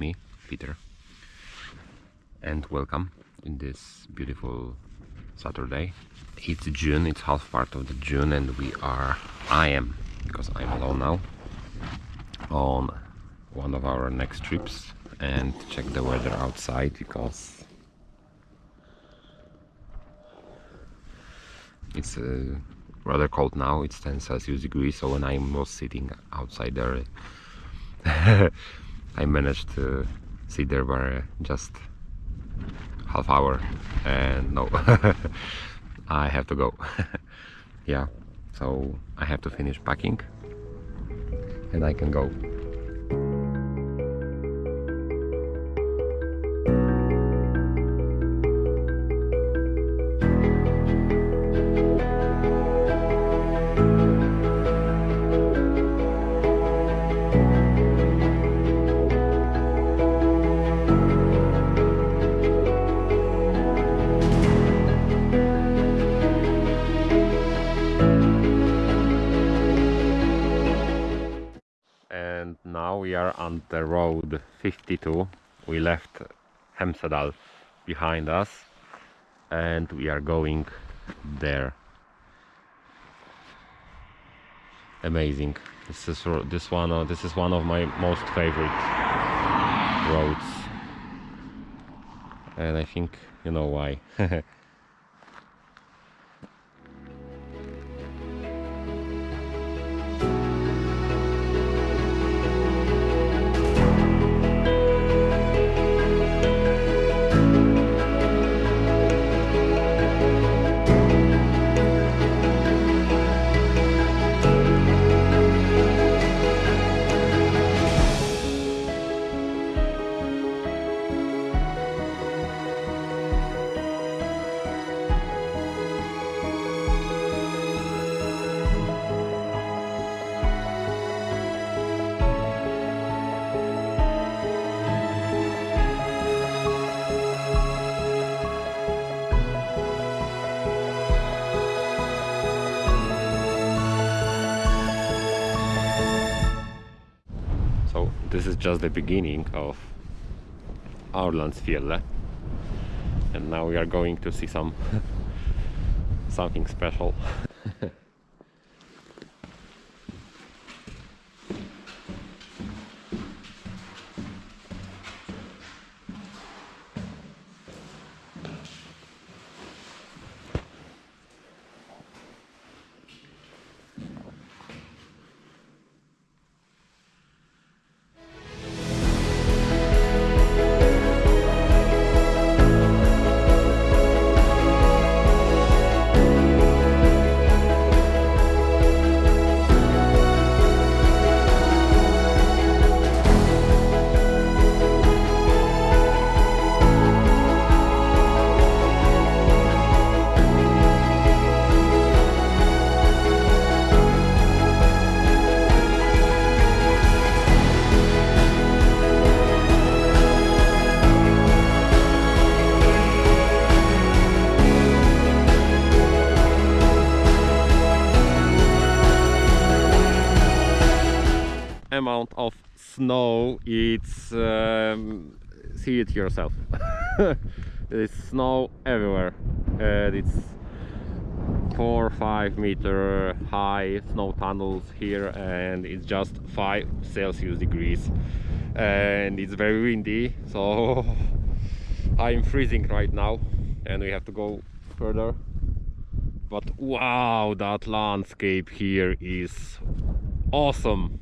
Me, Peter, and welcome in this beautiful Saturday. It's June, it's half part of the June, and we are, I am, because I'm alone now, on one of our next trips. And check the weather outside because it's uh, rather cold now, it's 10 Celsius degrees, so when I was sitting outside there I managed to sit there for uh, just half hour and no I have to go. Yeah so I have to finish packing and I can go now we are on the road 52 we left Hemsedal behind us and we are going there. Amazing. This is this one uh, this is one of my most favorite roads. And I think you know why this is just the beginning of Aurlandsfjellet and now we are going to see some something special. amount of snow it's um, see it yourself. There's snow everywhere and it's four five meter high snow tunnels here and it's just five celsius degrees. And it's very windy so i'm freezing right now and we have to go further. But wow that landscape here is awesome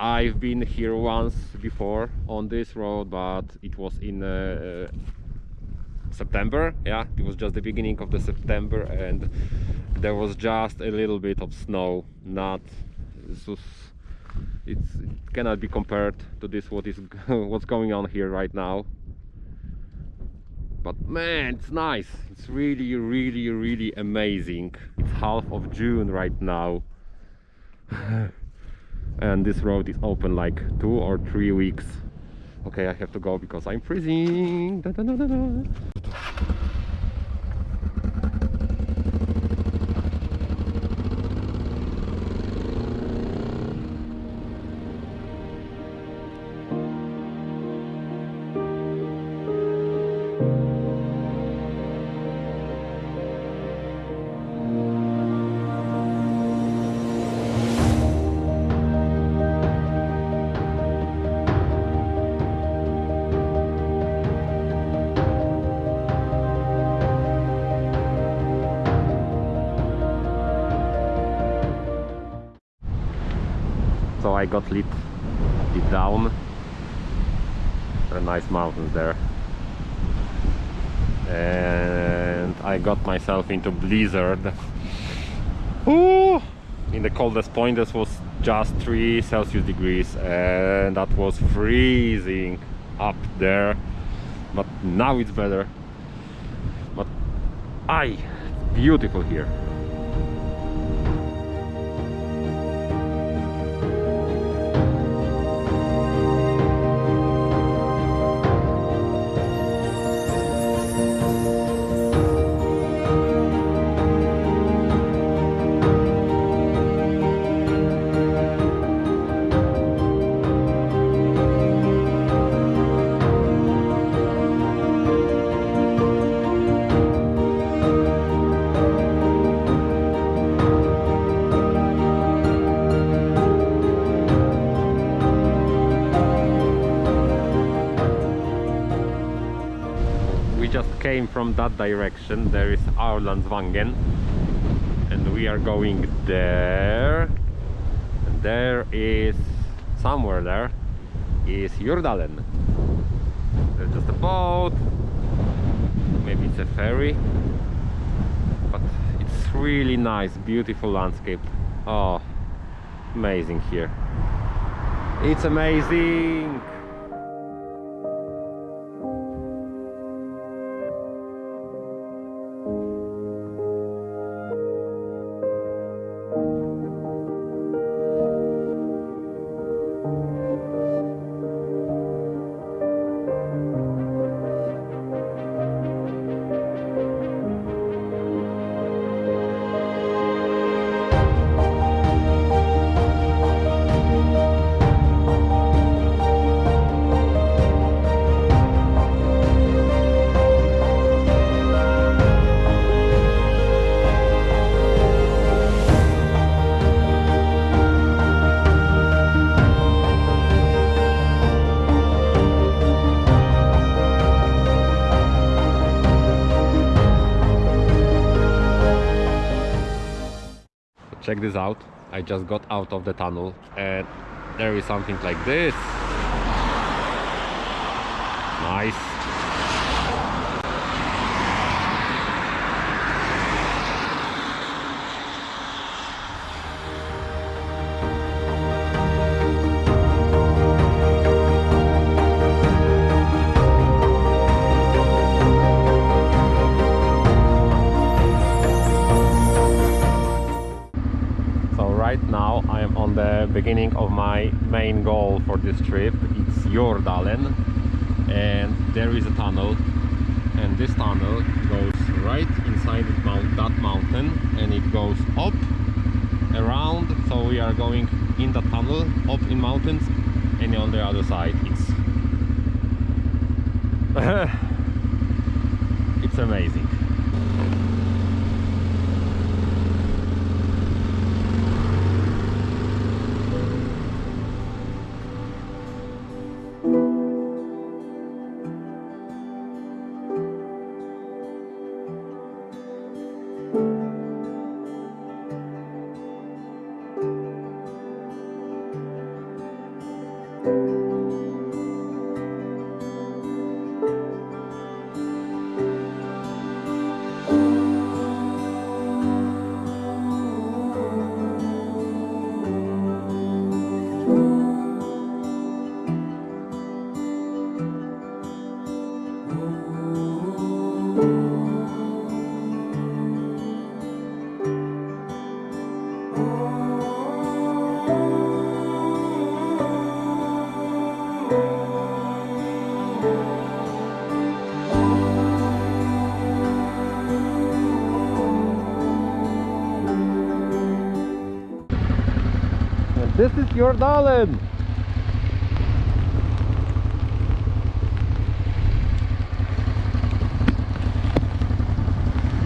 I've been here once before on this road but it was in uh, September. Yeah it was just the beginning of the September and there was just a little bit of snow. Not it cannot be compared to this what is what's going on here right now. But man it's nice. It's really really really amazing. It's half of June right now and this road is open like two or three weeks okay I have to go because I'm freezing da, da, da. I got lit, lit down. There are nice mountains there. And I got myself into blizzard. Ooh! In the coldest point this was just 3 Celsius degrees and that was freezing up there but now it's better but I beautiful here came from that direction. There is Aurlandsvangen and we are going there. And there is somewhere there is Jordalen. There's just a boat. Maybe it's a ferry. But it's really nice beautiful landscape. Oh amazing here. It's amazing check this out. I just got out of the tunnel and there is something like this. Nice beginning of my main goal for this trip. It's Jordalen and there is a tunnel and this tunnel goes right inside that, mountain and it goes up around so we are going in the tunnel up in mountains and on the other side it's it's amazing this is Jordalen.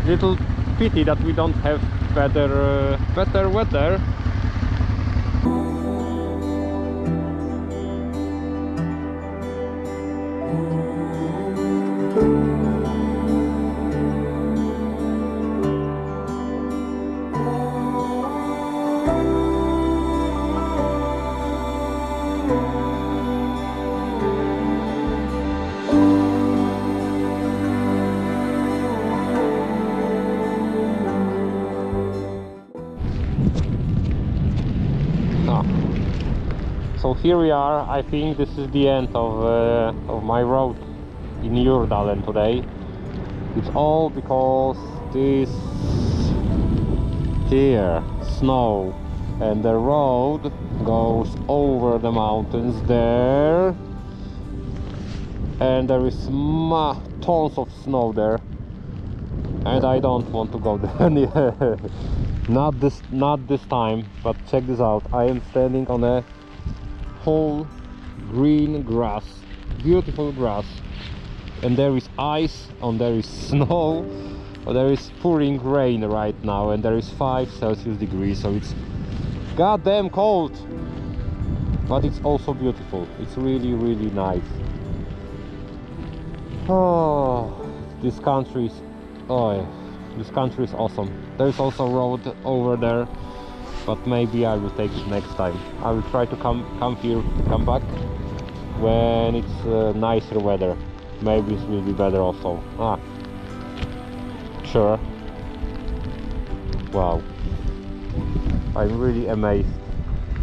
Little pity that we don't have better uh, better weather. Here we are. I think this is the end of, uh, of my road in Jordalen today. It's all because this here snow and the road goes over the mountains there. And there is tons of snow there. And I don't want to go there not this not this time but check this out. I am standing on a whole green grass beautiful grass and there is ice and there is snow there is pouring rain right now and there is 5 celsius degrees so it's goddamn cold. But it's also beautiful. It's really really nice. Oh this country is oh this country is awesome. There's also a road over there but maybe I will take it next time. I will try to come come here come back when it's uh, nicer weather. Maybe it will be better also. Ah. Sure. Wow. I'm really amazed.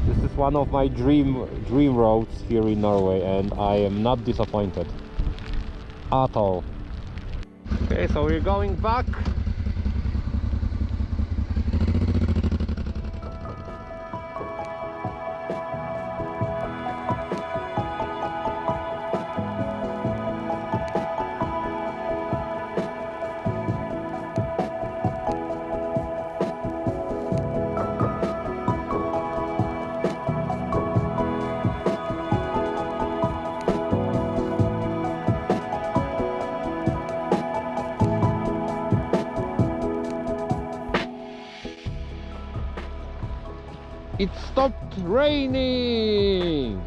This is one of my dream dream roads here in Norway and I am not disappointed. At all. Okay so we're going back raining.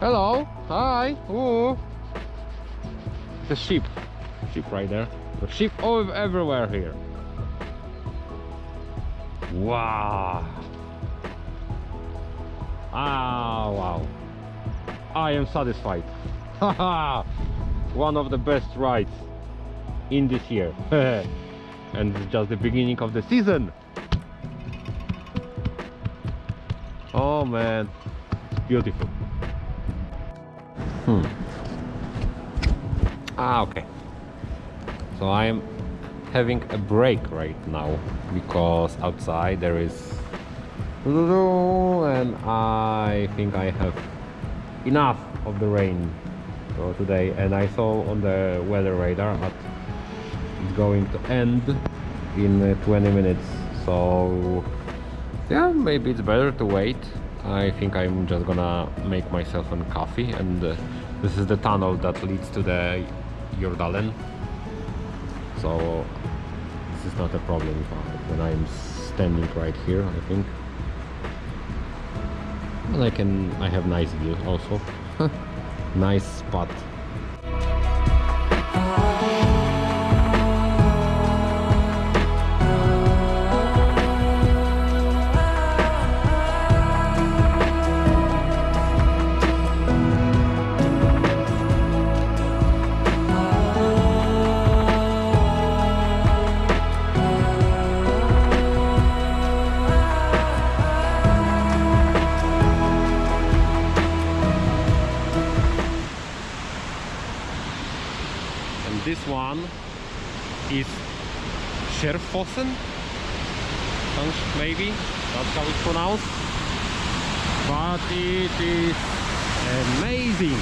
Hello. Hi. Ooh. The sheep. Sheep right there. The sheep all everywhere here. Wow. Ah, wow. I am satisfied. One of the best rides in this year. and it's just the beginning of the season. Oh man, it's beautiful. Hmm. Ah, okay. So I'm having a break right now because outside there is and I think I have enough of the rain for today and I saw on the weather radar that it's going to end in uh, 20 minutes so yeah maybe it's better to wait. I think I'm just gonna make myself a coffee and uh, this is the tunnel that leads to the Jordalen so this is not a problem when I'm standing right here I think. And I can I have nice view also. Nice spot Skjerfossen maybe. That's how it's pronounced. But it is amazing.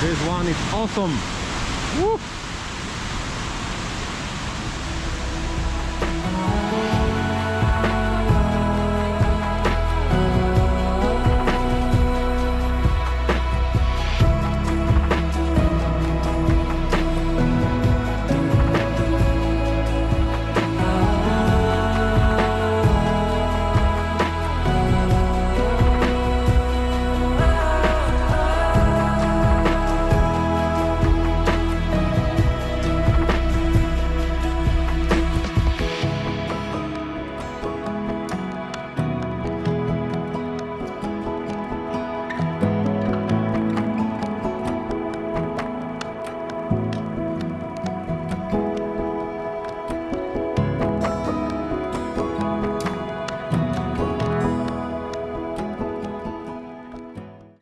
This one is awesome. Woo!